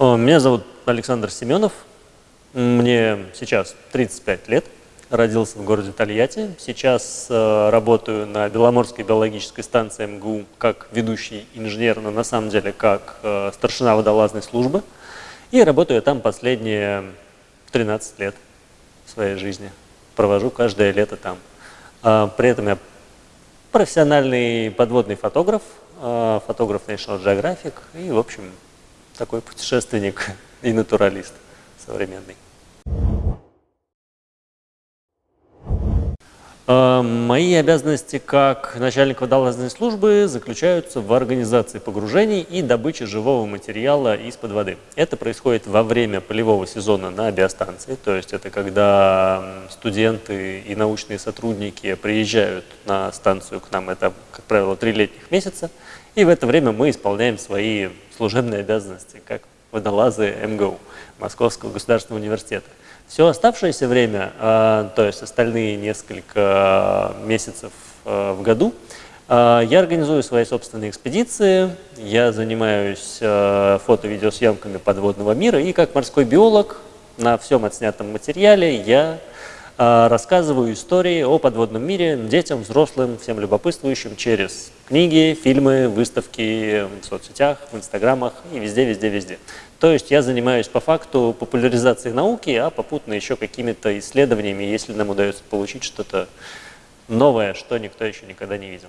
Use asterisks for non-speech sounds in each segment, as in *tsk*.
Меня зовут Александр Семенов. Мне сейчас 35 лет. Родился в городе Тольятти. Сейчас э, работаю на Беломорской биологической станции МГУ как ведущий инженер, но на самом деле как э, старшина водолазной службы. И работаю там последние 13 лет своей жизни. Провожу каждое лето там. А, при этом я профессиональный подводный фотограф, а, фотограф National Geographic и, в общем, такой путешественник и натуралист современный. Мои обязанности как начальник водолазной службы заключаются в организации погружений и добыче живого материала из-под воды. Это происходит во время полевого сезона на биостанции, то есть это когда студенты и научные сотрудники приезжают на станцию к нам, это, как правило, три летних месяца, и в это время мы исполняем свои служебные обязанности, как водолазы МГУ, Московского государственного университета. Все оставшееся время, а, то есть остальные несколько месяцев а, в году, я организую свои собственные экспедиции, я занимаюсь фото-видеосъемками подводного мира, и как морской биолог на всем отснятом материале я рассказываю истории о подводном мире детям, взрослым, всем любопытствующим через книги, фильмы, выставки в соцсетях, в инстаграмах и везде, везде, везде. То есть я занимаюсь по факту популяризацией науки, а попутно еще какими-то исследованиями, если нам удается получить что-то новое, что никто еще никогда не видел.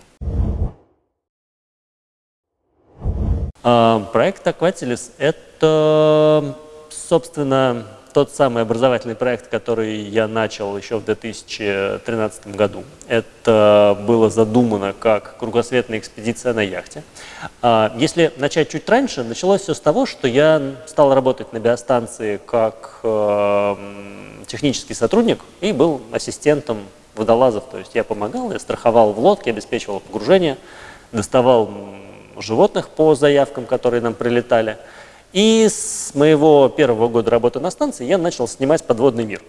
А, проект Aquatilis – это, собственно, тот самый образовательный проект, который я начал еще в 2013 году. Это было задумано как кругосветная экспедиция на яхте. А, если начать чуть раньше, началось все с того, что я стал работать на биостанции как э, технический сотрудник и был ассистентом водолазов. То есть я помогал, я страховал в лодке, обеспечивал погружение, доставал животных по заявкам, которые нам прилетали – и с моего первого года работы на станции я начал снимать подводный мир.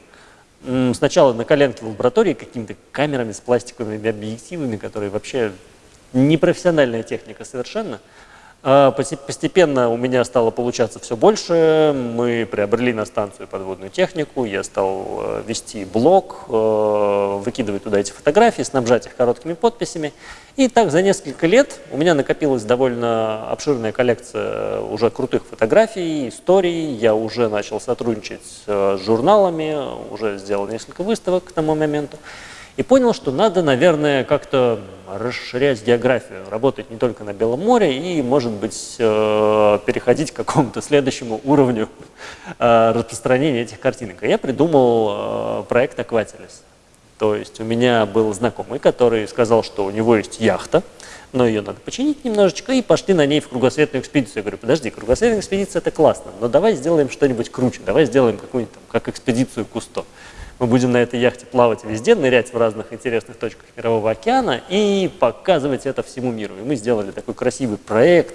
Сначала на коленке в лаборатории какими-то камерами с пластиковыми объективами, которые вообще непрофессиональная техника совершенно – постепенно у меня стало получаться все больше. Мы приобрели на станцию подводную технику. Я стал э, вести блог, э, выкидывать туда эти фотографии, снабжать их короткими подписями. И так за несколько лет у меня накопилась довольно обширная коллекция уже крутых фотографий, историй. Я уже начал сотрудничать с журналами, уже сделал несколько выставок к тому моменту. И понял, что надо, наверное, как-то расширять географию, работать не только на Белом море и, может быть, э, переходить к какому-то следующему уровню э, распространения этих картинок. Я придумал э, проект Aquatilis. То есть у меня был знакомый, который сказал, что у него есть яхта, но ее надо починить немножечко, и пошли на ней в кругосветную экспедицию. Я говорю, подожди, кругосветная экспедиция – это классно, но давай сделаем что-нибудь круче, давай сделаем какую-нибудь, как экспедицию Кусто. Мы будем на этой яхте плавать везде, нырять в разных интересных точках Мирового океана и показывать это всему миру. И мы сделали такой красивый проект,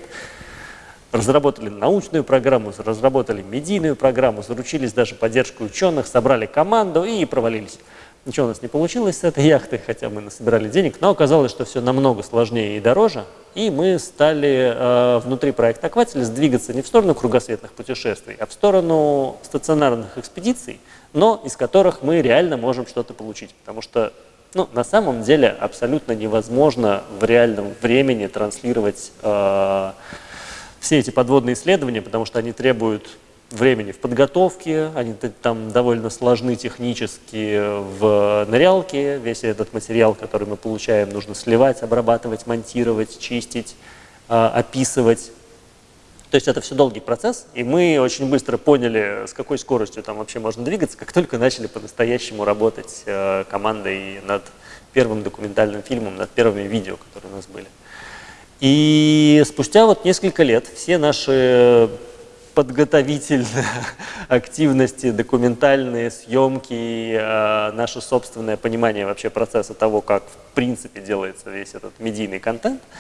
разработали научную программу, разработали медийную программу, заручились даже поддержкой ученых, собрали команду и провалились. Ничего у нас не получилось с этой яхтой, хотя мы насобирали денег, но оказалось, что все намного сложнее и дороже, и мы стали э, внутри проекта «Акватель» двигаться не в сторону кругосветных путешествий, а в сторону стационарных экспедиций, но из которых мы реально можем что-то получить. Потому что ну, на самом деле абсолютно невозможно в реальном времени транслировать э, все эти подводные исследования, потому что они требуют времени в подготовке, они там довольно сложны технически в нырялке. Весь этот материал, который мы получаем, нужно сливать, обрабатывать, монтировать, чистить, э, описывать. То есть это все долгий процесс, и мы очень быстро поняли, с какой скоростью там вообще можно двигаться, как только начали по-настоящему работать э, командой над первым документальным фильмом, над первыми видео, которые у нас были. И спустя вот несколько лет все наши подготовительные *laughs* активности, документальные съемки, э, наше собственное понимание вообще процесса того, как в принципе делается весь этот медийный контент –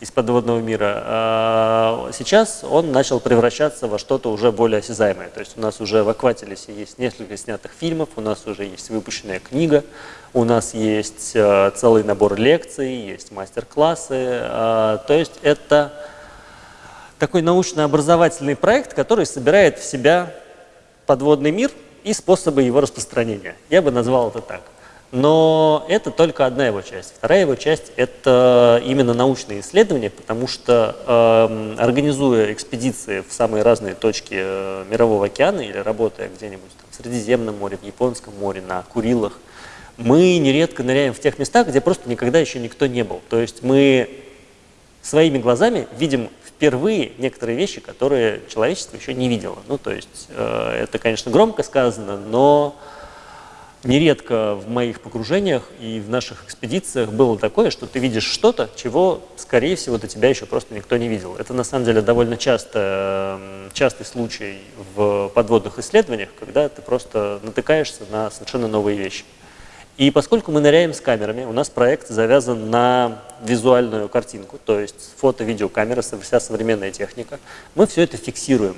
из подводного мира. А сейчас он начал превращаться во что-то уже более осязаемое. То есть у нас уже в Акватилисе есть несколько снятых фильмов, у нас уже есть выпущенная книга, у нас есть э, целый набор лекций, есть мастер-классы. Э, то есть это такой научно-образовательный проект, который собирает в себя подводный мир и способы его распространения. Я бы назвал это так. Но это только одна его часть. Вторая его часть – это именно научные исследования, потому что э, организуя экспедиции в самые разные точки э, Мирового океана или работая где-нибудь в Средиземном море, в Японском море, на Курилах, мы нередко ныряем в тех местах, где просто никогда еще никто не был. То есть мы своими глазами видим впервые некоторые вещи, которые человечество еще не видело. Ну, то есть э, это, конечно, громко сказано, но нередко в моих погружениях и в наших экспедициях было такое, что ты видишь что-то, чего, скорее всего, до тебя еще просто никто не видел. Это, на самом деле, довольно часто, частый случай в подводных исследованиях, когда ты просто натыкаешься на совершенно новые вещи. И поскольку мы ныряем с камерами, у нас проект завязан на визуальную картинку, то есть фото-видеокамера, вся современная техника, мы все это фиксируем.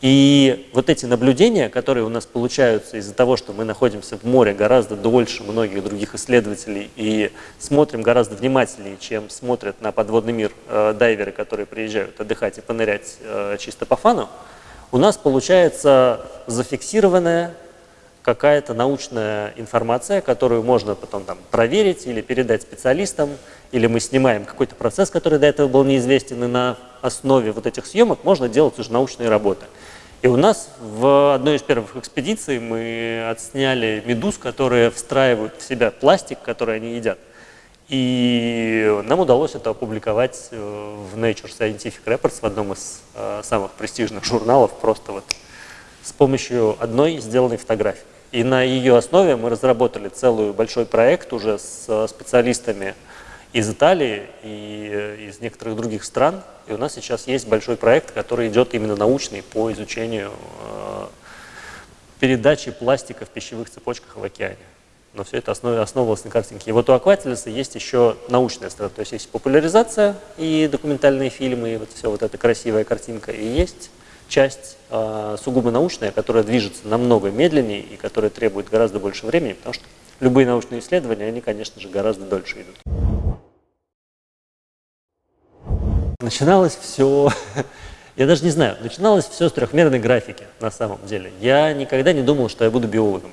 И вот эти наблюдения, которые у нас получаются из-за того, что мы находимся в море гораздо дольше многих других исследователей и смотрим гораздо внимательнее, чем смотрят на подводный мир э, дайверы, которые приезжают отдыхать и понырять э, чисто по фану, у нас получается зафиксированная какая-то научная информация, которую можно потом там, проверить или передать специалистам, или мы снимаем какой-то процесс, который до этого был неизвестен, и на основе вот этих съемок можно делать уже научные работы. И у нас в одной из первых экспедиций мы отсняли медуз, которые встраивают в себя пластик, который они едят. И нам удалось это опубликовать э, в Nature Scientific Reports, в одном из э, самых престижных журналов, просто вот с помощью одной сделанной фотографии. И на ее основе мы разработали целый большой проект уже с специалистами из Италии и э, из некоторых других стран. И у нас сейчас есть большой проект, который идет именно научный по изучению э, передачи пластика в пищевых цепочках в океане. Но все это основ, основывалось на картинке. И вот у Акватилиса есть еще научная сторона, то есть есть популяризация и документальные фильмы, и вот все вот эта красивая картинка, и есть часть э, сугубо научная, которая движется намного медленнее и которая требует гораздо больше времени, потому что любые научные исследования, они, конечно же, гораздо дольше идут. Начиналось все, *laughs* я даже не знаю, начиналось все с трехмерной графики на самом деле. Я никогда не думал, что я буду биологом.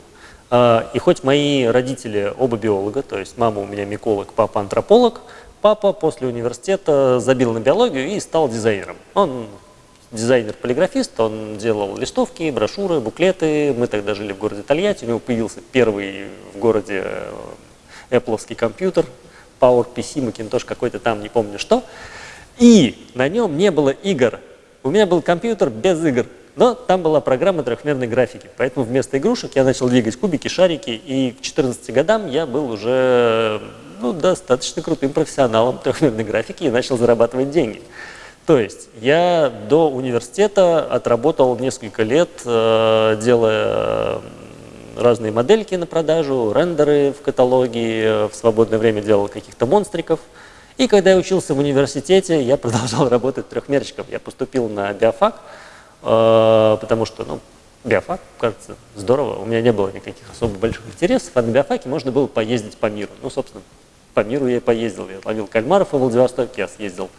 А, и хоть мои родители оба биолога, то есть мама у меня миколог, папа антрополог, папа после университета забил на биологию и стал дизайнером. Он дизайнер-полиграфист, он делал листовки, брошюры, буклеты. Мы тогда жили в городе Тольятти, у него появился первый в городе э, Apple компьютер, Power PC, Macintosh какой-то там, не помню что. И на нем не было игр. У меня был компьютер без игр, но там была программа трехмерной графики. Поэтому вместо игрушек я начал двигать кубики, шарики, и к 14 годам я был уже ну, достаточно крутым профессионалом трехмерной графики и начал зарабатывать деньги. То есть я до университета отработал несколько лет, э, делая разные модельки на продажу, рендеры в каталоге, в свободное время делал каких-то монстриков – и когда я учился в университете, я *laughs* продолжал работать трехмерчиком. Я поступил на биофак, э, потому что, ну, биофак, кажется, здорово. У меня не было никаких особо больших интересов, а на биофаке можно было поездить по миру. Ну, собственно, по миру я поездил. Я ловил кальмаров в Владивостоке, я съездил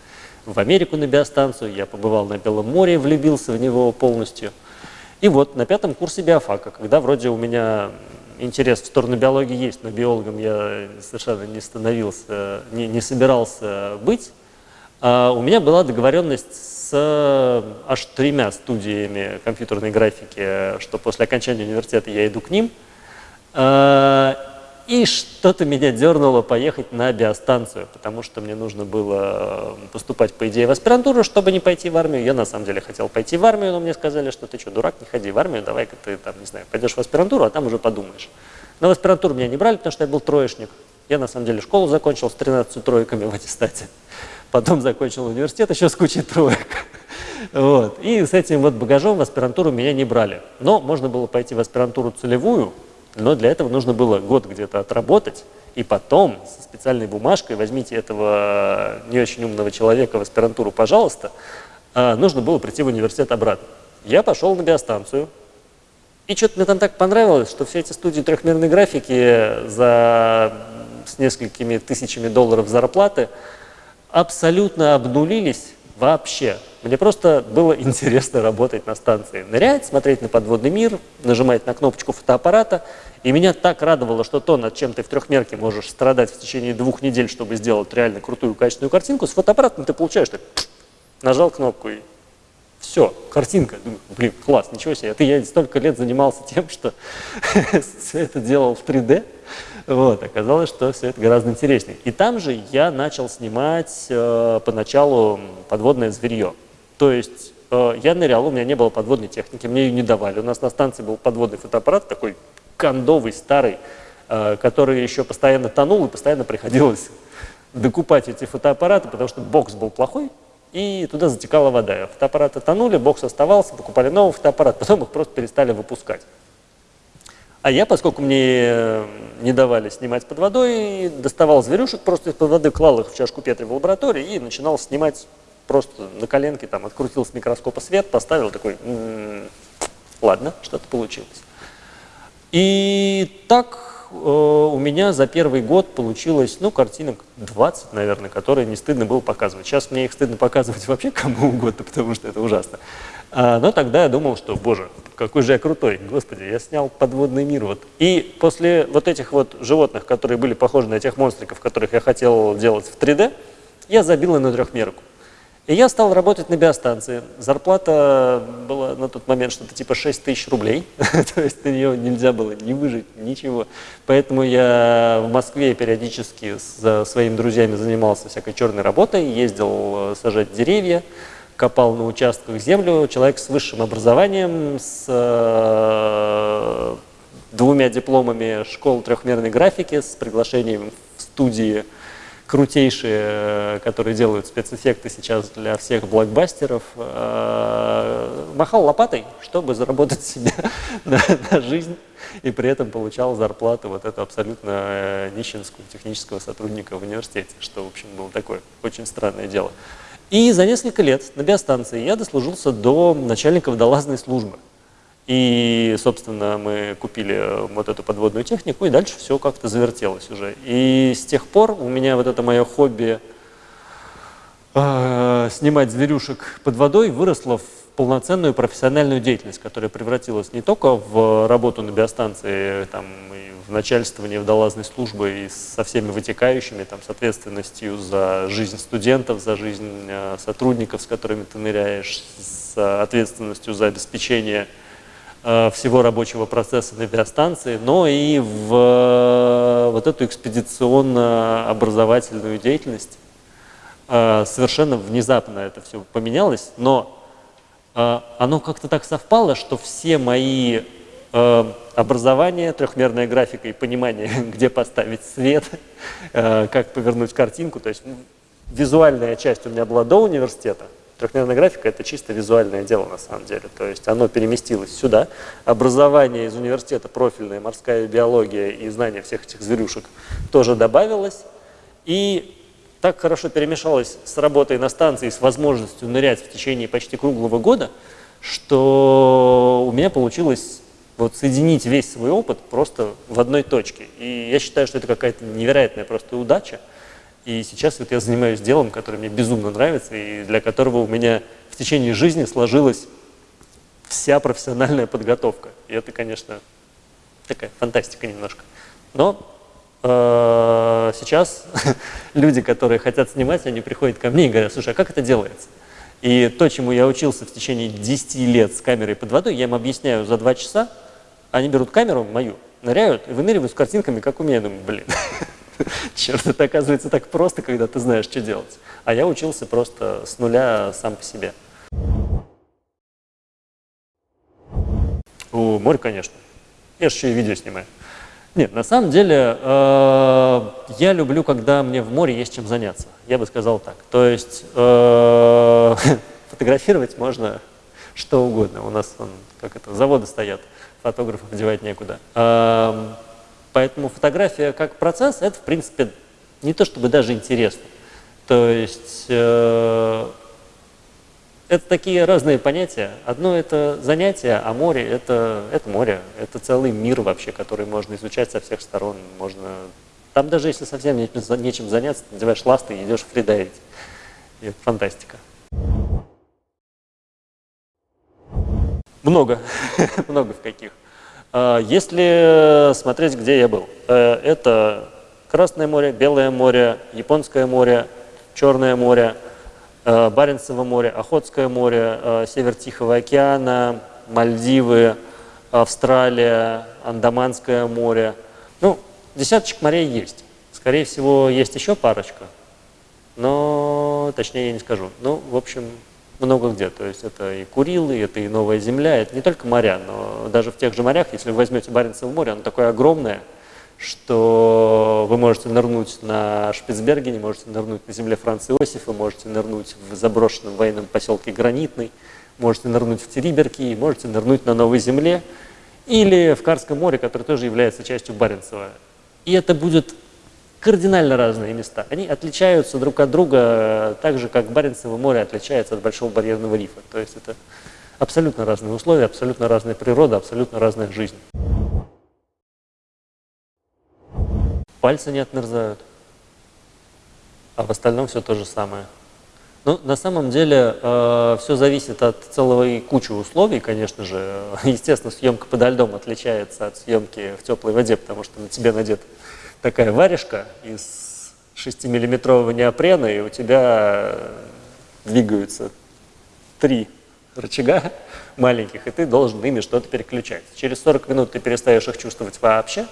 в Америку на биостанцию, я побывал на Белом море, влюбился в него полностью. И вот на пятом курсе биофака, когда вроде у меня интерес в сторону биологии есть, но биологом я совершенно не становился, не, не собирался быть. А у меня была договоренность с аж тремя студиями компьютерной графики, что после окончания университета я иду к ним. И что-то меня дернуло поехать на биостанцию, потому что мне нужно было поступать, по идее, в аспирантуру, чтобы не пойти в армию. Я на самом деле хотел пойти в армию, но мне сказали, что ты что, дурак, не ходи в армию, давай-ка ты там, не знаю, пойдешь в аспирантуру, а там уже подумаешь. Но в аспирантуру меня не брали, потому что я был троечник. Я на самом деле школу закончил с 13 тройками в аттестате. Потом закончил университет еще с кучей троек. Вот. И с этим вот багажом в аспирантуру меня не брали. Но можно было пойти в аспирантуру целевую, Но для этого нужно было год где-то отработать, и потом со специальной бумажкой возьмите этого не очень умного человека в аспирантуру, пожалуйста, а, нужно было прийти в университет обратно. Я пошел на биостанцию, и что-то мне там так понравилось, что все эти студии трехмерной графики за, с несколькими тысячами долларов зарплаты абсолютно обнулились вообще. Мне просто было *laughs* интересно работать на станции. Нырять, смотреть на подводный мир, нажимать на кнопочку фотоаппарата. И меня так радовало, что то, над чем ты в трехмерке можешь страдать в течение двух недель, чтобы сделать реально крутую качественную картинку, с фотоаппаратом ты получаешь так, *tsk* нажал кнопку и все, картинка. Думаю, блин, класс, ничего себе. Это я столько лет занимался *laughs* тем, что *laughs* все это делал в 3D. Вот, оказалось, что все это гораздо интереснее. И там же я начал снимать э, поначалу подводное зверье. То есть э, я нырял, у меня не было подводной техники, мне ее не давали. У нас на станции был подводный фотоаппарат, такой кондовый, старый, э, который еще постоянно тонул, и постоянно приходилось *laughs* докупать эти фотоаппараты, потому что бокс был плохой, и туда затекала вода. Фотоаппараты тонули, бокс оставался, покупали новый фотоаппарат, *laughs* потом их просто перестали выпускать. А я, поскольку мне не давали снимать под водой, доставал зверюшек просто из-под воды, клал их в чашку Петри в лаборатории и начинал снимать просто на коленке, там, открутил с микроскопа свет, поставил такой, м -м, ладно, что-то получилось. И так э, у меня за первый год получилось, ну, картинок 20, наверное, которые не стыдно было показывать. Сейчас мне их стыдно показывать *laughs* вообще кому угодно, потому что это ужасно. А, но тогда я думал, что, боже, какой же я крутой, господи, я снял подводный мир. Вот. И после вот этих вот животных, которые были похожи на тех монстриков, которых я хотел делать в 3D, я забил на трехмерку. И я стал работать на биостанции. Зарплата была на тот момент что-то типа 6 тысяч рублей. *laughs* То есть на нее нельзя было не выжить, ничего. Поэтому я в Москве периодически с своими друзьями занимался всякой черной работой, ездил э, сажать деревья, копал на участках землю. Человек с высшим образованием, с э, двумя дипломами школ трехмерной графики, с приглашением в студии крутейшие, э, которые делают спецэффекты сейчас для всех блокбастеров, э, махал лопатой, чтобы заработать *laughs* себе на, на жизнь, и при этом получал зарплату вот эту абсолютно э, нищенскую технического сотрудника в университете, что, в общем, было такое очень странное дело. И за несколько лет на биостанции я дослужился до начальника водолазной службы. И, собственно, мы купили э, вот эту подводную технику, и дальше все как-то завертелось уже. И с тех пор у меня вот это мое хобби э, снимать зверюшек под водой выросло в полноценную профессиональную деятельность, которая превратилась не только в работу на биостанции, там, и в начальствование водолазной службы и со всеми вытекающими, там, с ответственностью за жизнь студентов, за жизнь э, сотрудников, с которыми ты ныряешь, с ответственностью за обеспечение всего рабочего процесса на биостанции, но и в э, вот эту экспедиционно-образовательную деятельность. Э, совершенно внезапно это все поменялось, но оно как-то так совпало, что все мои образование, трехмерная графика и понимание, *laughs* где поставить свет, как повернуть картинку. То есть визуальная часть у меня была до университета, Трехмерная графика – это чисто визуальное дело на самом деле. То есть оно переместилось сюда. Образование из университета, профильная морская биология и знание всех этих зверюшек тоже добавилось. И так хорошо перемешалось с работой на станции, с возможностью нырять в течение почти круглого года, что у меня получилось вот соединить весь свой опыт просто в одной точке. И я считаю, что это какая-то невероятная просто удача. И сейчас вот я занимаюсь делом, которое мне безумно нравится, и для которого у меня в течение жизни сложилась вся профессиональная подготовка. И это, конечно, такая фантастика немножко. Но э, сейчас *laughs* люди, которые хотят снимать, они приходят ко мне и говорят, слушай, а как это делается? И то, чему я учился в течение 10 лет с камерой под водой, я им объясняю за 2 часа, они берут камеру мою, ныряют и выныривают с картинками, как у меня. Я думаю, блин, *laughs* *laughs* Черт, это оказывается так просто, когда ты знаешь, что делать. А я учился просто с нуля сам по себе. У море, конечно. Я же еще и видео снимаю. Нет, на самом деле, э, я люблю, когда мне в море есть чем заняться. Я бы сказал так. То есть э, *laughs* фотографировать можно что угодно. У нас, он, как это, заводы стоят фотографов девать некуда. Поэтому фотография как процесс, это, в принципе, не то чтобы даже интересно. То есть э, это такие разные понятия. Одно это занятие, а море это, это море. Это целый мир вообще, который можно изучать со всех сторон. Можно... Там даже если совсем нечем заняться, ты надеваешь ласты и идешь фридайвить. И это фантастика. Много, *laughs* много в каких. А, если смотреть, где я был, э, это Красное море, Белое море, Японское море, Черное море, э, Баренцево море, Охотское море, э, Север Тихого океана, Мальдивы, Австралия, Андаманское море. Ну, десяточек морей есть. Скорее всего, есть еще парочка, но точнее я не скажу. Ну, в общем, много где. То есть это и Курилы, это и Новая Земля, это не только моря, но даже в тех же морях, если вы возьмете Баренцево море, оно такое огромное, что вы можете нырнуть на Шпицбергене, можете нырнуть на земле Франца Иосифа, можете нырнуть в заброшенном военном поселке Гранитный, можете нырнуть в Териберки, можете нырнуть на Новой Земле или в Карском море, которое тоже является частью Баренцева. И это будет кардинально разные места. Они отличаются друг от друга э, так же, как Баренцево море отличается от Большого барьерного рифа. То есть это абсолютно разные условия, абсолютно разная природа, абсолютно разная жизнь. Пальцы не отмерзают, а в остальном все то же самое. Ну, на самом деле э, все зависит от целого и кучи условий, конечно же. Естественно, съемка подо льдом отличается от съемки в теплой воде, потому что на тебе надет такая варежка из 6-миллиметрового неопрена, и у тебя двигаются три рычага *laughs* маленьких, и ты должен ими что-то переключать. Через 40 минут ты перестаешь их чувствовать вообще,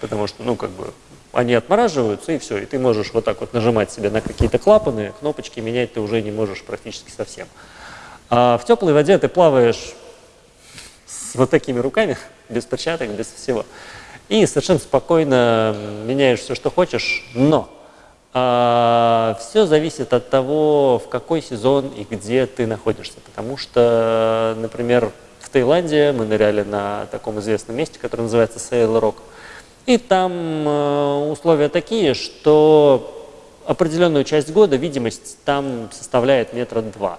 потому что, ну, как бы, они отмораживаются, и все, и ты можешь вот так вот нажимать себе на какие-то клапаны, кнопочки менять ты уже не можешь практически совсем. А в теплой воде ты плаваешь с вот такими руками, *laughs* без перчаток, без всего и совершенно спокойно меняешь все, что хочешь, но а, все зависит от того, в какой сезон и где ты находишься. Потому что, например, в Таиланде мы ныряли на таком известном месте, которое называется Sail Rock. И там э, условия такие, что определенную часть года видимость там составляет метра два.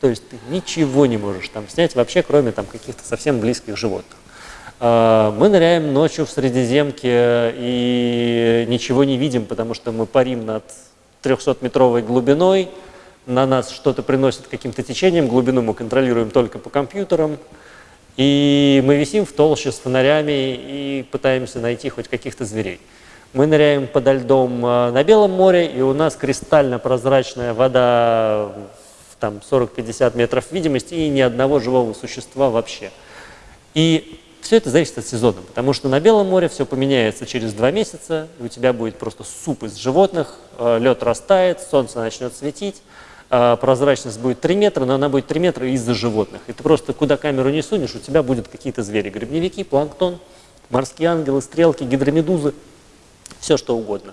То есть ты ничего не можешь там снять вообще, кроме там каких-то совсем близких животных. А, мы ныряем ночью в Средиземке и ничего не видим, потому что мы парим над 300-метровой глубиной, на нас что-то приносит каким-то течением, глубину мы контролируем только по компьютерам, и мы висим в толще с фонарями и пытаемся найти хоть каких-то зверей. Мы ныряем подо льдом а, на Белом море, и у нас кристально прозрачная вода, там 40-50 метров видимости, и ни одного живого существа вообще. И все это зависит от сезона, потому что на Белом море все поменяется через два месяца, и у тебя будет просто суп из животных, э, лед растает, солнце начнет светить, э, прозрачность будет 3 метра, но она будет 3 метра из-за животных. И ты просто куда камеру не сунешь, у тебя будут какие-то звери, грибневики, планктон, морские ангелы, стрелки, гидромедузы, все что угодно.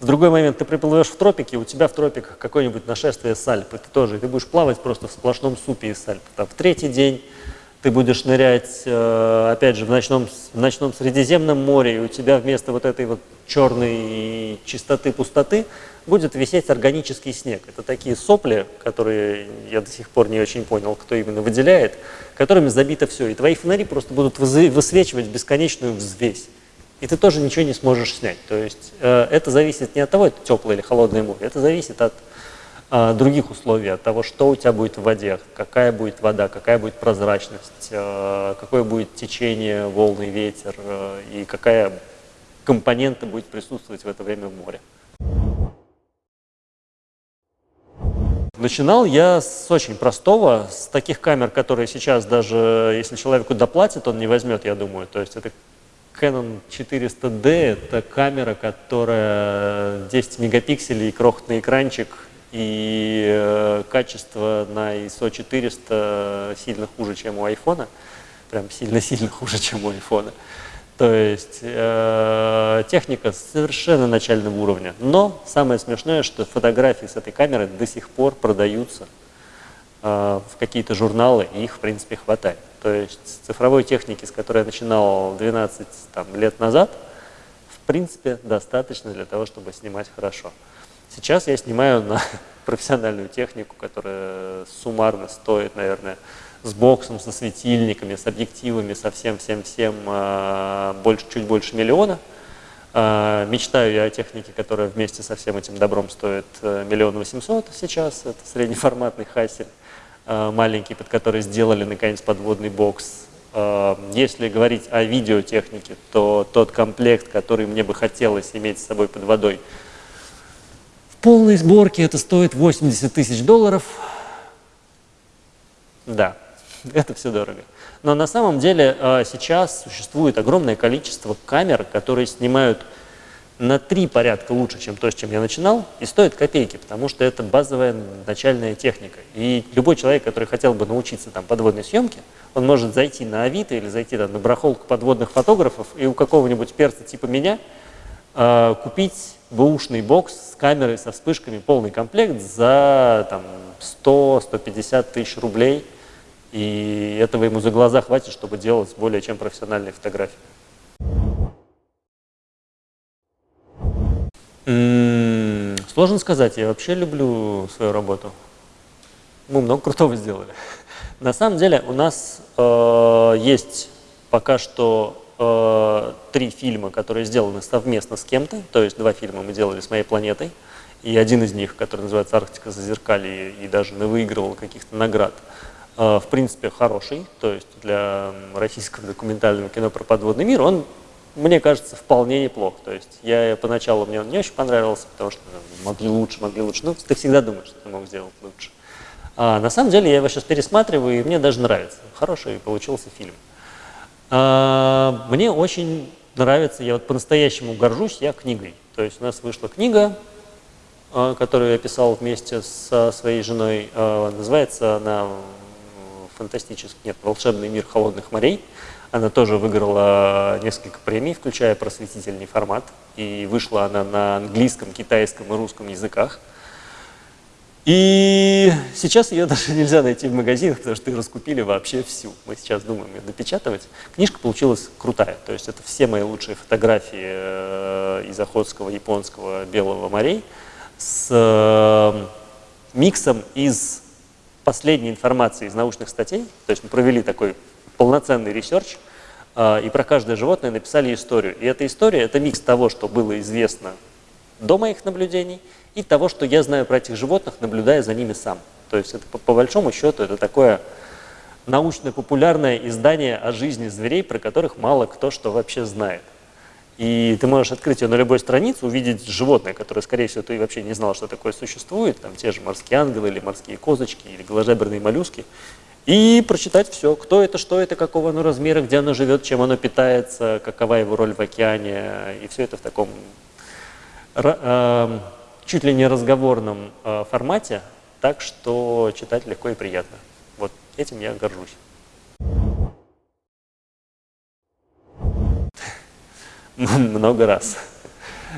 В другой момент ты приплывешь в тропики, у тебя в тропиках какое-нибудь нашествие сальп, и ты тоже, и ты будешь плавать просто в сплошном супе из сальп. Там, в третий день ты будешь нырять, э, опять же, в ночном, в ночном Средиземном море, и у тебя вместо вот этой вот черной чистоты, пустоты будет висеть органический снег. Это такие сопли, которые я до сих пор не очень понял, кто именно выделяет, которыми забито все. И твои фонари просто будут высвечивать бесконечную взвесь. И ты тоже ничего не сможешь снять. То есть э, это зависит не от того, это теплое или холодное море, это зависит от а, других условий, от того, что у тебя будет в воде, какая будет вода, какая будет прозрачность, а, какое будет течение, волны, ветер а, и какая компонента будет присутствовать в это время в море. Начинал я с очень простого, с таких камер, которые сейчас даже, если человеку доплатит, он не возьмет, я думаю. То есть это Canon 400D, это камера, которая 10 мегапикселей, крохотный экранчик, и э, качество на ISO 400 сильно хуже, чем у айфона, прям сильно-сильно хуже, чем у айфона. То есть э, техника совершенно начального уровня. Но самое смешное, что фотографии с этой камерой до сих пор продаются в какие-то журналы, и их, в принципе, хватает. То есть цифровой техники, с которой я начинал 12 там, лет назад, в принципе, достаточно для того, чтобы снимать хорошо. Сейчас я снимаю на *laughs* профессиональную технику, которая суммарно стоит, наверное, с боксом, со светильниками, с объективами, со всем-всем-всем а, больше, чуть больше миллиона. А, мечтаю я о технике, которая вместе со всем этим добром стоит э, миллион восемьсот сейчас. Это среднеформатный хасель а, маленький, под который сделали наконец подводный бокс. Если говорить о видеотехнике, то тот комплект, который мне бы хотелось иметь с собой под водой, полной сборке это стоит 80 тысяч долларов. Да, *laughs* это все дорого. Но на самом деле а, сейчас существует огромное количество камер, которые снимают на три порядка лучше, чем то, с чем я начинал, и стоят копейки, потому что это базовая начальная техника. И любой человек, который хотел бы научиться там, подводной съемке, он может зайти на Авито или зайти там, на барахолку подводных фотографов и у какого-нибудь перца типа меня э, купить бэушный бокс с камерой, со вспышками, полный комплект за 100-150 тысяч рублей – и этого ему за глаза хватит, чтобы делать более чем профессиональные фотографии. М -м, сложно сказать, я вообще люблю свою работу. Мы много крутого сделали. *laughs* На самом деле у нас э, есть пока что э, три фильма, которые сделаны совместно с кем-то. То есть два фильма мы делали с моей планетой. И один из них, который называется «Арктика зазеркалье» и даже выигрывал каких-то наград, Э, в принципе, хороший, то есть для российского документального кино про подводный мир, он, мне кажется, вполне неплох. То есть я поначалу, мне он не очень понравился, потому что ну, могли лучше, могли лучше. Ну, ты всегда думаешь, что ты мог сделать лучше. А на самом деле я его сейчас пересматриваю, и мне даже нравится. Хороший получился фильм. А, мне очень нравится, я вот по-настоящему горжусь я книгой. То есть у нас вышла книга, э, которую я писал вместе со своей женой. Э, называется она фантастический, нет, «Волшебный мир холодных морей». Она тоже выиграла несколько премий, включая просветительный формат. И вышла она на английском, китайском и русском языках. И сейчас ее даже *laughs* нельзя найти в магазинах, потому что ее раскупили вообще всю. Мы сейчас думаем ее допечатывать. Книжка получилась крутая. То есть это все мои лучшие фотографии э, из Охотского, японского, Белого морей с э, миксом из последней информации из научных статей, то есть мы провели такой полноценный research, а, и про каждое животное написали историю. И эта история – это микс того, что было известно до моих наблюдений, и того, что я знаю про этих животных, наблюдая за ними сам. То есть это по, по большому счету это такое научно-популярное издание о жизни зверей, про которых мало кто что вообще знает. И ты можешь открыть ее на любой странице, увидеть животное, которое, скорее всего, ты вообще не знал, что такое существует, там те же морские ангелы или морские козочки или голожеберные моллюски, и прочитать все, кто это, что это, какого оно размера, где оно живет, чем оно питается, какова его роль в океане, и все это в таком э, чуть ли не разговорном э, формате, так что читать легко и приятно. Вот этим я горжусь. *laughs* много раз.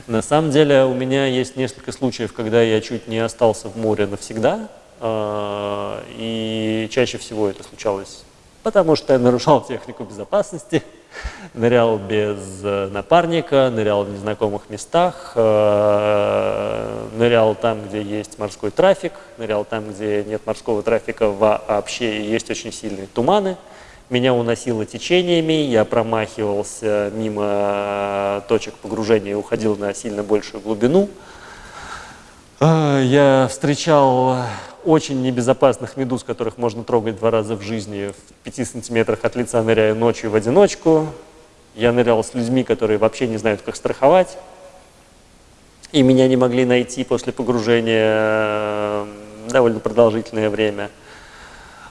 На самом деле у меня есть несколько случаев, когда я чуть не остался в море навсегда, а, и чаще всего это случалось потому, что я нарушал технику безопасности, нырял без э, напарника, нырял в незнакомых местах, э, нырял там, где есть морской трафик, нырял там, где нет морского трафика вообще и есть очень сильные туманы – меня уносило течениями, я промахивался мимо э, точек погружения и уходил на сильно большую глубину. Я встречал очень небезопасных медуз, которых можно трогать два раза в жизни, в пяти сантиметрах от лица ныряя ночью в одиночку. Я нырял с людьми, которые вообще не знают, как страховать. И меня не могли найти после погружения э, довольно продолжительное время –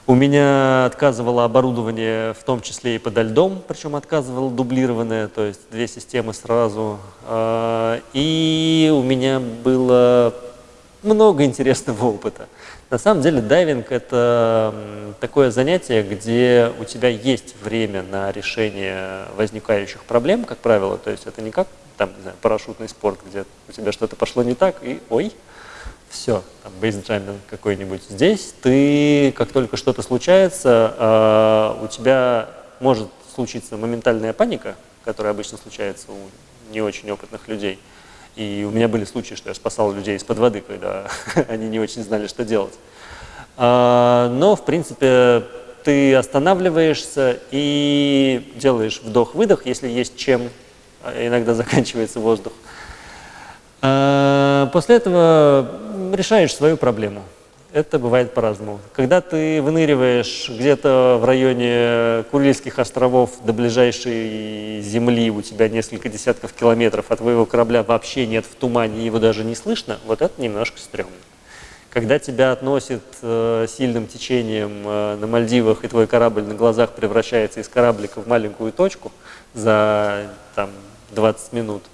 у меня отказывало оборудование, в том числе и подо льдом, причем отказывало дублированное, то есть две системы сразу. А, и у меня было много интересного опыта. На самом деле дайвинг – это такое занятие, где у тебя есть время на решение возникающих проблем, как правило. То есть это не как там, не знаю, парашютный спорт, где у тебя что-то пошло не так, и ой, все, там, бейсджаминг какой-нибудь. Здесь ты, как только что-то случается, э, у тебя может случиться моментальная паника, которая обычно случается у не очень опытных людей. И у меня были случаи, что я спасал людей из-под воды, когда *laughs* они не очень знали, что делать. А, но, в принципе, ты останавливаешься и делаешь вдох-выдох, если есть чем, а иногда *laughs* заканчивается воздух. А, после этого решаешь свою проблему. Это бывает по-разному. Когда ты выныриваешь где-то в районе Курильских островов до ближайшей земли, у тебя несколько десятков километров, а твоего корабля вообще нет в тумане, его даже не слышно, вот это немножко стрёмно. Когда тебя относит э, сильным течением э, на Мальдивах, и твой корабль на глазах превращается из кораблика в маленькую точку за там, 20 минут,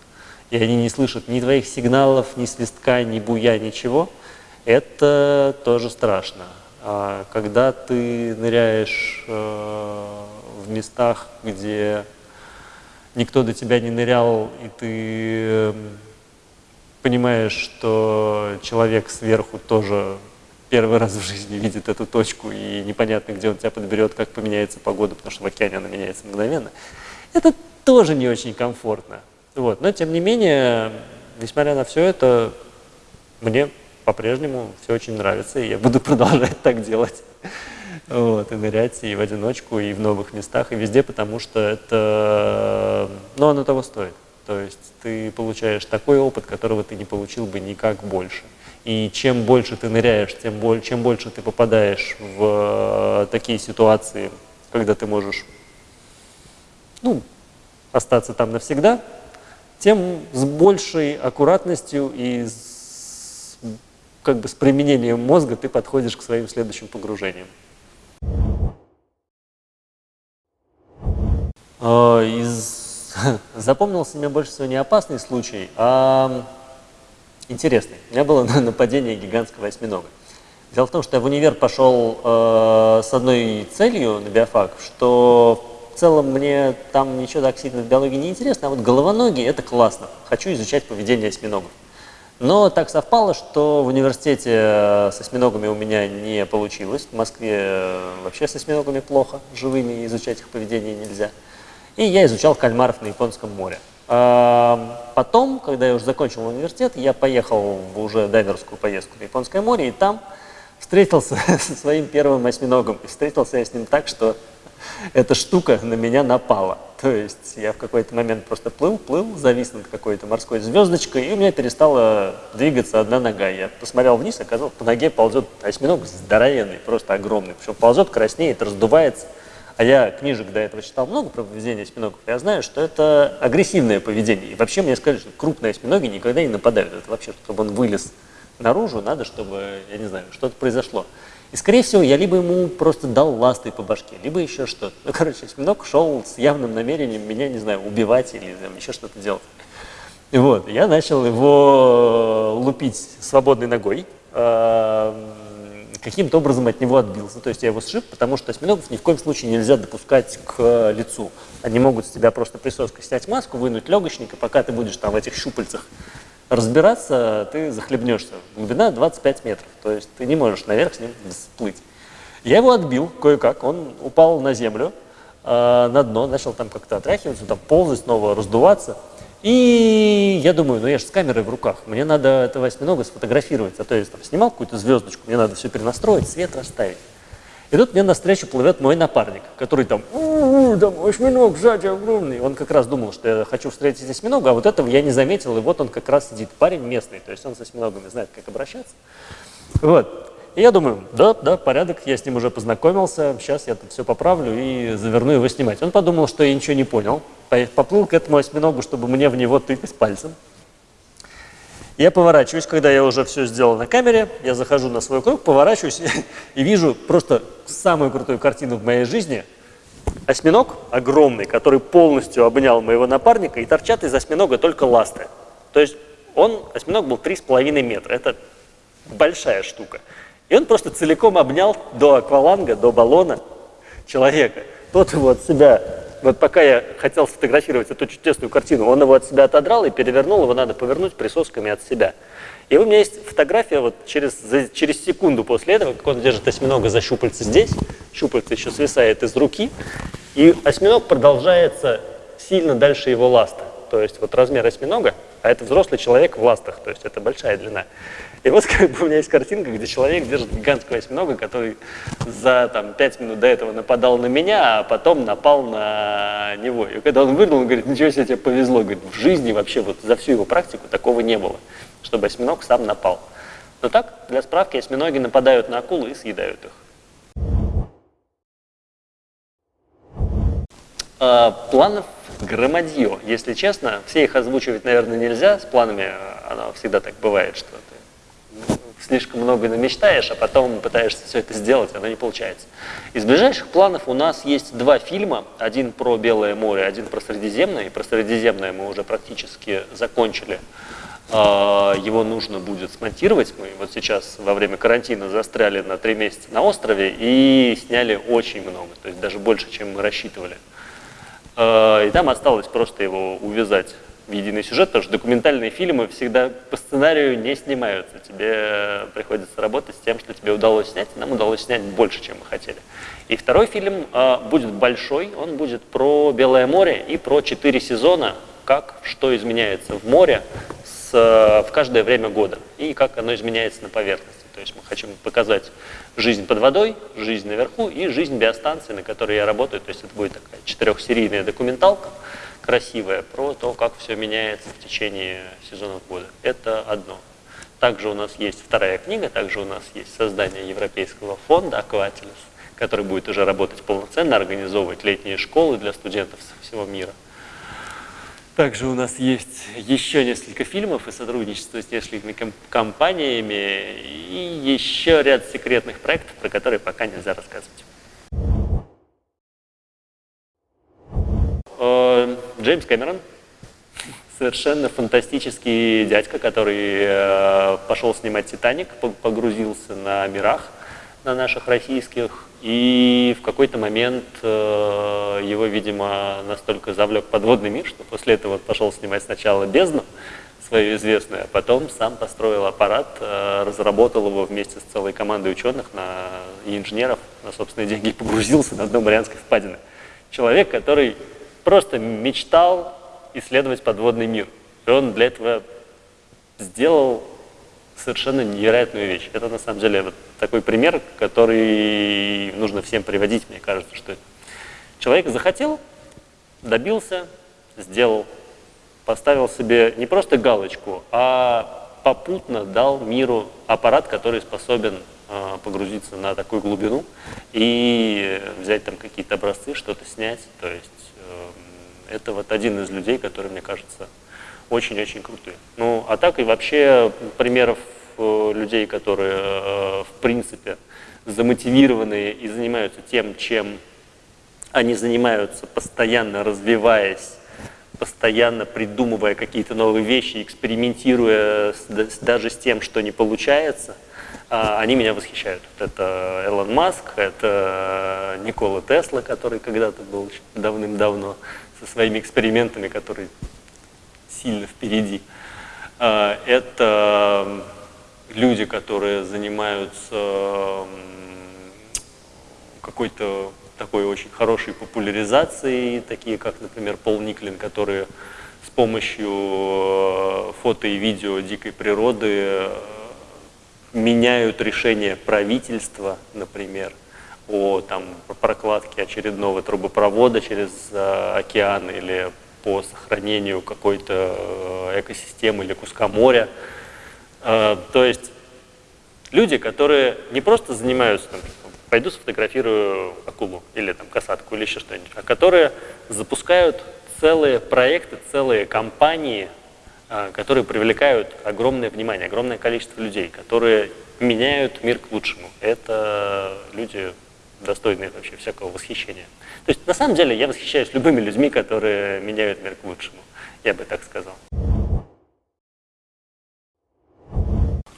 и они не слышат ни твоих сигналов, ни свистка, ни буя, ничего – это тоже страшно. А когда ты ныряешь э, в местах, где никто до тебя не нырял, и ты эм, понимаешь, что человек сверху тоже первый раз в жизни видит эту точку, и непонятно, где он тебя подберет, как поменяется погода, потому что в океане она меняется мгновенно, это тоже не очень комфортно. Вот. Но, тем не менее, несмотря на все это, мне по-прежнему все очень нравится, и я буду *laughs* продолжать так делать. Вот, и нырять и в одиночку, и в новых местах, и везде, потому что это, ну, оно того стоит. То есть ты получаешь такой опыт, которого ты не получил бы никак больше. И чем больше ты ныряешь, тем боль, чем больше ты попадаешь в э, такие ситуации, когда ты можешь ну, остаться там навсегда, тем с большей аккуратностью и с как бы с применением мозга ты подходишь к своим следующим погружениям. А, из... *laughs* Запомнился мне больше всего не опасный случай, а интересный. У меня было *laughs* нападение гигантского осьминога. Дело в том, что я в универ пошел э, с одной целью на биофак, что в целом мне там ничего так сильно в биологии не интересно, а вот головоногие – это классно. Хочу изучать поведение осьминогов. Но так совпало, что в университете э, с осьминогами у меня не получилось. В Москве э, вообще с осьминогами плохо, живыми изучать их поведение нельзя. И я изучал кальмаров на Японском море. А потом, когда я уже закончил университет, я поехал в уже дайверскую поездку на Японское море, и там встретился *laughs* со своим первым осьминогом. И встретился я с ним так, что эта штука на меня напала. То есть я в какой-то момент просто плыл, плыл, завис над какой-то морской звездочкой, и у меня перестала двигаться одна нога. Я посмотрел вниз, оказалось, по ноге ползет осьминог здоровенный, просто огромный. Причем ползет, краснеет, раздувается. А я книжек до этого читал много про поведение осьминогов. Я знаю, что это агрессивное поведение. И вообще мне сказали, что крупные осьминоги никогда не нападают. Это вообще, чтобы он вылез наружу, надо, чтобы, я не знаю, что-то произошло. И, скорее всего, я либо ему просто дал ластой по башке, либо еще что-то. Ну, короче, осьминог шел с явным намерением меня, не знаю, убивать или там, еще что-то делать. И вот, я начал его лупить свободной ногой, э, каким-то образом от него отбился. То есть я его сшиб, потому что осьминогов ни в коем случае нельзя допускать к лицу. Они могут с тебя просто присоской снять маску, вынуть легочник, и пока ты будешь там в этих щупальцах разбираться, ты захлебнешься. Глубина 25 метров, то есть ты не можешь наверх с ним всплыть. Я его отбил кое-как, он упал на землю, э, на дно, начал там как-то отряхиваться, там ползать снова, раздуваться. И я думаю, ну я же с камерой в руках, мне надо этого осьминога сфотографировать. А то я там снимал какую-то звездочку, мне надо все перенастроить, свет расставить. И тут мне навстречу плывет мой напарник, который там, у, там осьминог сзади огромный. Он как раз думал, что я хочу встретить осьминога, а вот этого я не заметил, и вот он как раз сидит. Парень местный, то есть он с осьминогами знает, как обращаться. Вот. И я думаю, да, да, порядок, я с ним уже познакомился, сейчас я тут все поправлю и заверну его снимать. Он подумал, что я ничего не понял, поплыл к этому осьминогу, чтобы мне в него тыкать пальцем. Я поворачиваюсь, когда я уже все сделал на камере, я захожу на свой круг, поворачиваюсь *laughs* и вижу просто самую крутую картину в моей жизни. Осьминог огромный, который полностью обнял моего напарника, и торчат из осьминога только ласты. То есть он, осьминог был 3,5 метра, это большая штука. И он просто целиком обнял до акваланга, до баллона человека. Тот его от себя вот пока я хотел сфотографировать эту чудесную картину, он его от себя отодрал и перевернул, его надо повернуть присосками от себя. И у меня есть фотография вот через, за, через секунду после этого, как он держит осьминога за щупальце здесь, щупальце еще свисает из руки, и осьминог продолжается сильно дальше его ласта. То есть вот размер осьминога, а это взрослый человек в ластах, то есть это большая длина. И вот как бы у меня есть картинка, где человек держит гигантского осьминога, который за там, 5 минут до этого нападал на меня, а потом напал на него. И когда он выдал, он говорит, ничего себе, тебе повезло. Говорит, в жизни вообще вот за всю его практику такого не было, чтобы осьминог сам напал. Но так, для справки, осьминоги нападают на акулы и съедают их. А, планов громадье. Если честно, все их озвучивать, наверное, нельзя. С планами э, оно всегда так бывает, что ты слишком много намечтаешь, а потом пытаешься все это сделать, оно не получается. Из ближайших планов у нас есть два фильма. Один про Белое море, один про Средиземное. И про Средиземное мы уже практически закончили. А, его нужно будет смонтировать. Мы вот сейчас во время карантина застряли на три месяца на острове и сняли очень много, то есть даже больше, чем мы рассчитывали. Э, и там осталось просто его увязать в единый сюжет, потому что документальные фильмы всегда по сценарию не снимаются. Тебе приходится работать с тем, что тебе удалось снять. Нам удалось снять больше, чем мы хотели. И второй фильм э, будет большой, он будет про Белое море и про четыре сезона, как, что изменяется в море с, э, в каждое время года и как оно изменяется на поверхности. То есть мы хотим показать жизнь под водой, жизнь наверху и жизнь биостанции, на которой я работаю. То есть это будет такая четырехсерийная документалка, красивая, про то, как все меняется в течение сезонов года. Это одно. Также у нас есть вторая книга, также у нас есть создание Европейского фонда «Акватилус», который будет уже работать полноценно, организовывать летние школы для студентов со всего мира – также у нас есть еще несколько фильмов и сотрудничество с несколькими компаниями и еще ряд секретных проектов, про которые пока нельзя рассказывать. Джеймс Кэмерон, совершенно фантастический дядька, который э, пошел снимать «Титаник», погрузился на мирах, на наших российских, и в какой-то момент э, его, видимо, настолько завлек подводный мир, что после этого пошел снимать сначала «Бездну», свою известную, а потом сам построил аппарат, э, разработал его вместе с целой командой ученых на, и инженеров на собственные деньги погрузился на дно Марианской впадины. Человек, который просто мечтал исследовать подводный мир. И он для этого сделал совершенно невероятную вещь. Это на самом деле вот такой пример, который нужно всем приводить, мне кажется, что человек захотел, добился, сделал, поставил себе не просто галочку, а попутно дал миру аппарат, который способен э, погрузиться на такую глубину и взять там какие-то образцы, что-то снять. То есть это вот один из людей, который, мне кажется, очень-очень крутые. Ну, а так и вообще примеров э, людей, которые, э, в принципе, замотивированные и занимаются тем, чем они занимаются, постоянно развиваясь, постоянно придумывая какие-то новые вещи, экспериментируя с, даже с тем, что не получается, они меня восхищают. Это Элон Маск, это Никола Тесла, который когда-то был давным-давно со своими экспериментами, которые сильно впереди. А, это люди, которые занимаются какой-то такой очень хорошей популяризацией, такие как, например, Пол Никлин, которые с помощью э, фото и видео дикой природы э, меняют решение правительства, например, о там, прокладке очередного трубопровода через э, океан или по сохранению какой-то э, экосистемы или куска моря. Э, то есть люди, которые не просто занимаются, там, пойду сфотографирую акулу или там касатку или еще что-нибудь, а которые запускают целые проекты, целые компании, которые привлекают огромное внимание, огромное количество людей, которые меняют мир к лучшему. Это люди достойные вообще всякого восхищения. То есть на самом деле я восхищаюсь любыми людьми, которые меняют мир к лучшему, я бы так сказал.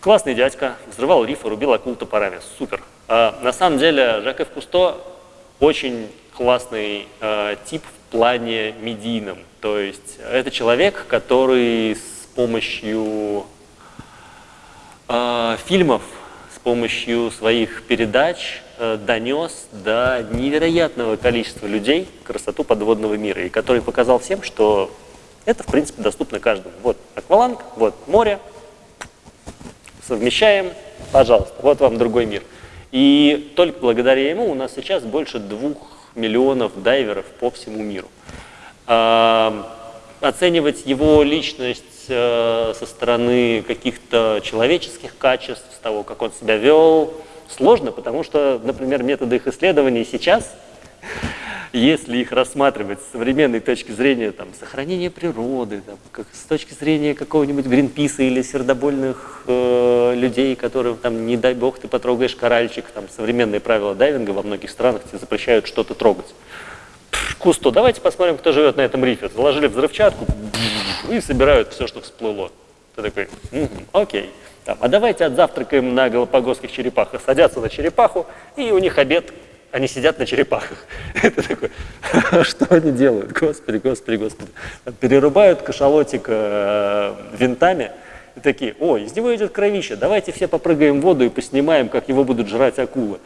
Классный дядька, взрывал рифы, рубил акул топорами, супер. А, на самом деле Жак Кусто очень классный а, тип в плане медийном. То есть это человек, который с помощью э, фильмов с помощью своих передач э, донес до невероятного количества людей красоту подводного мира, и который показал всем, что это, в принципе, доступно каждому. Вот акваланг, вот море, совмещаем, пожалуйста, вот вам другой мир. И только благодаря ему у нас сейчас больше двух миллионов дайверов по всему миру. А, оценивать его личность э, со стороны каких-то человеческих качеств, с того, как он себя вел, сложно, потому что, например, методы их исследований сейчас если их рассматривать с современной точки зрения там, сохранения природы, там, как, с точки зрения какого-нибудь Гринписа или сердобольных э, людей, которые, там, не дай бог, ты потрогаешь коральчик, там, современные правила дайвинга во многих странах тебе запрещают что-то трогать. Кусто, давайте посмотрим, кто живет на этом рифе. Заложили взрывчатку и собирают все, что всплыло. Ты такой, угу, окей. Там, а давайте отзавтракаем на галапагосских черепахах. Садятся на черепаху, и у них обед они сидят на черепахах. *laughs* Это такой, что они делают? Господи, господи, господи. Перерубают кашалотик э, винтами и такие, о, из него идет кровище, давайте все попрыгаем в воду и поснимаем, как его будут жрать акулы.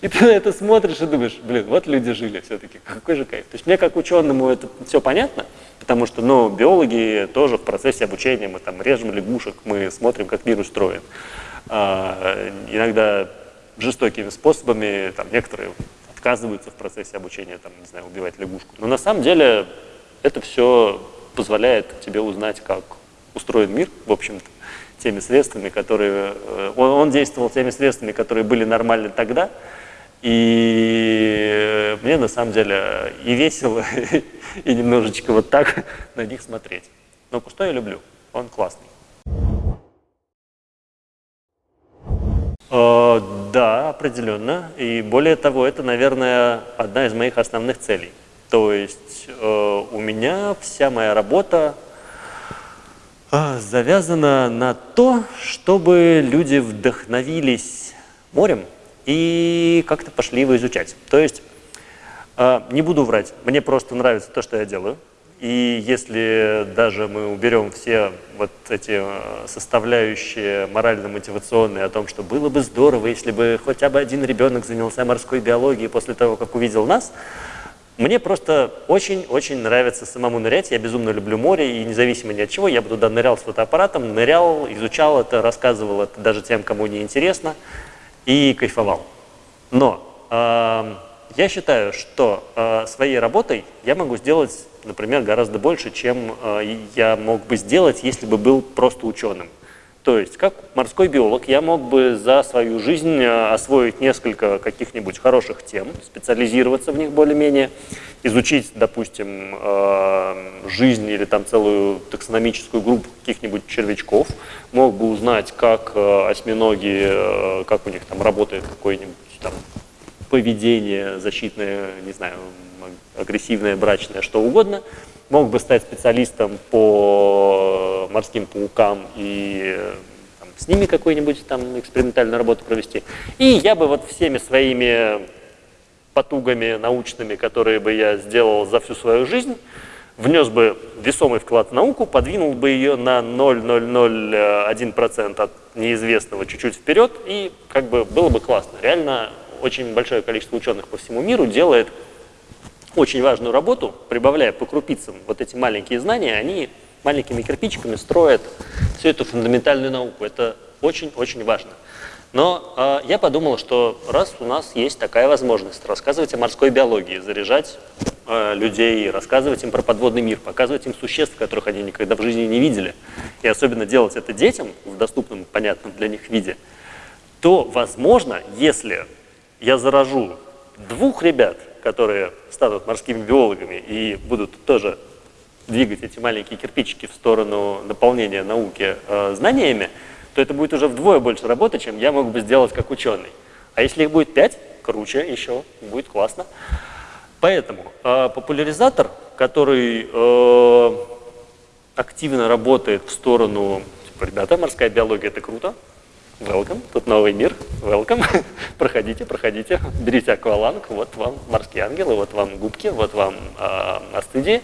И ты на это смотришь и думаешь, блин, вот люди жили все-таки, какой же кайф. То есть мне как ученому это все понятно, потому что, ну, биологи тоже в процессе обучения, мы там режем лягушек, мы смотрим, как мир устроен. А, иногда жестокими способами, там, некоторые отказываются в процессе обучения, там, не знаю, убивать лягушку. Но на самом деле это все позволяет тебе узнать, как устроен мир, в общем-то, теми средствами, которые... Э, он, он действовал теми средствами, которые были нормальны тогда, и мне на самом деле и весело, *laughs* и немножечко вот так *laughs* на них смотреть. Но Кусто я люблю, он классный. Э, да, определенно. И более того, это, наверное, одна из моих основных целей. То есть э, у меня вся моя работа э, завязана на то, чтобы люди вдохновились морем и как-то пошли его изучать. То есть, не буду врать, мне просто нравится то, что я делаю. И если даже мы уберем все вот эти э, составляющие морально-мотивационные о том, что было бы здорово, если бы хотя бы один ребенок занялся морской биологией после того, как увидел нас, мне просто очень-очень нравится самому нырять. Я безумно люблю море, и независимо ни от чего, я бы туда нырял с фотоаппаратом, нырял, изучал это, рассказывал это даже тем, кому не интересно, и кайфовал. Но э, я считаю, что э, своей работой я могу сделать например, гораздо больше, чем э, я мог бы сделать, если бы был просто ученым. То есть, как морской биолог, я мог бы за свою жизнь э, освоить несколько каких-нибудь хороших тем, специализироваться в них более-менее, изучить, допустим, э, жизнь или там целую таксономическую группу каких-нибудь червячков, мог бы узнать, как осьминоги, как у них там работает какое-нибудь там поведение защитное, не знаю, агрессивное, брачное, что угодно. Мог бы стать специалистом по морским паукам и там, с ними какую-нибудь там экспериментальную работу провести. И я бы вот всеми своими потугами научными, которые бы я сделал за всю свою жизнь, внес бы весомый вклад в науку, подвинул бы ее на 0,001% от неизвестного чуть-чуть вперед, и как бы было бы классно. Реально очень большое количество ученых по всему миру делает очень важную работу, прибавляя по крупицам вот эти маленькие знания, они маленькими кирпичиками строят всю эту фундаментальную науку. Это очень-очень важно. Но э, я подумал, что раз у нас есть такая возможность рассказывать о морской биологии, заряжать э, людей, рассказывать им про подводный мир, показывать им существ, которых они никогда в жизни не видели, и особенно делать это детям в доступном, понятном для них виде, то, возможно, если я заражу двух ребят, которые станут морскими биологами и будут тоже двигать эти маленькие кирпичики в сторону наполнения науки э, знаниями, то это будет уже вдвое больше работы, чем я мог бы сделать как ученый. А если их будет пять, круче еще, будет классно. Поэтому э, популяризатор, который э, активно работает в сторону, типа, ребята, морская биология – это круто, Welcome, тут новый мир, welcome, *laughs* проходите, проходите, берите акваланг, вот вам морские ангелы, вот вам губки, вот вам э, астыдии.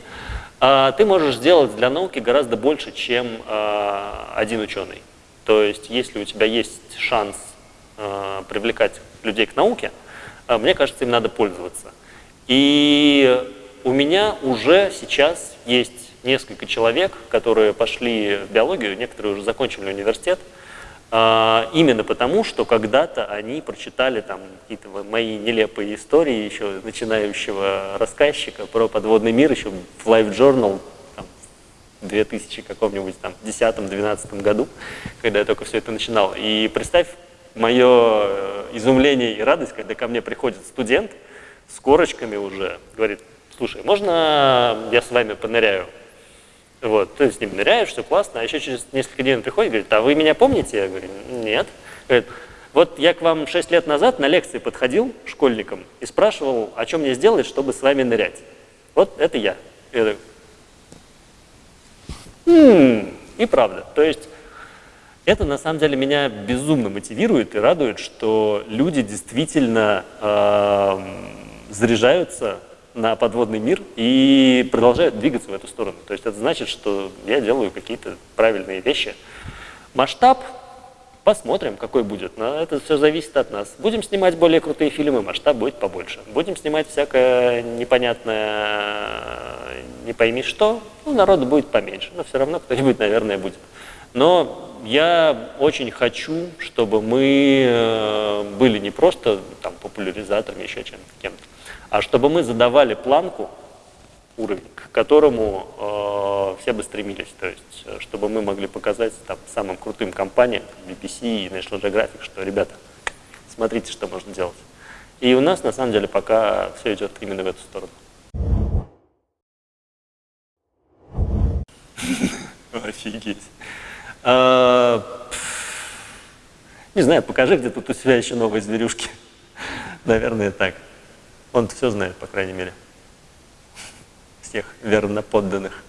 А, ты можешь сделать для науки гораздо больше, чем э, один ученый. То есть, если у тебя есть шанс э, привлекать людей к науке, э, мне кажется, им надо пользоваться. И у меня уже сейчас есть несколько человек, которые пошли в биологию, некоторые уже закончили университет, а, именно потому, что когда-то они прочитали там какие-то мои нелепые истории еще начинающего рассказчика про подводный мир еще в Life Journal там, в 2000 каком-нибудь там 10-12 году, когда я только все это начинал. И представь мое э, изумление и радость, когда ко мне приходит студент с корочками уже, говорит, слушай, можно я с вами поныряю? Вот, ты с ним ныряешь, все классно, а еще через несколько дней он приходит и говорит, а вы меня помните? Я говорю, нет. Говорит, вот я к вам 6 лет назад на лекции подходил школьникам и спрашивал, о чем мне сделать, чтобы с вами нырять. Вот это я. я так, «Хм, и правда. То есть это на самом деле меня безумно мотивирует и радует, что люди действительно э, заряжаются на подводный мир и продолжают двигаться в эту сторону. То есть это значит, что я делаю какие-то правильные вещи. Масштаб Посмотрим, какой будет. Но это все зависит от нас. Будем снимать более крутые фильмы, масштаб будет побольше. Будем снимать всякое непонятное, не пойми что, ну, народу будет поменьше. Но все равно кто-нибудь, наверное, будет. Но я очень хочу, чтобы мы э, были не просто там, популяризаторами, еще чем-то, кем-то, а чтобы мы задавали планку, уровень, к которому э, все бы стремились. То есть, э, чтобы мы могли показать там, самым крутым компаниям, BBC и National Geographic, что, ребята, смотрите, что можно делать. И у нас, на самом деле, пока все идет именно в эту сторону. *laughs* Офигеть. А, не знаю, покажи, где тут у себя еще новые зверюшки. *laughs* Наверное, так. Он все знает, по крайней мере. Всех верно подданных.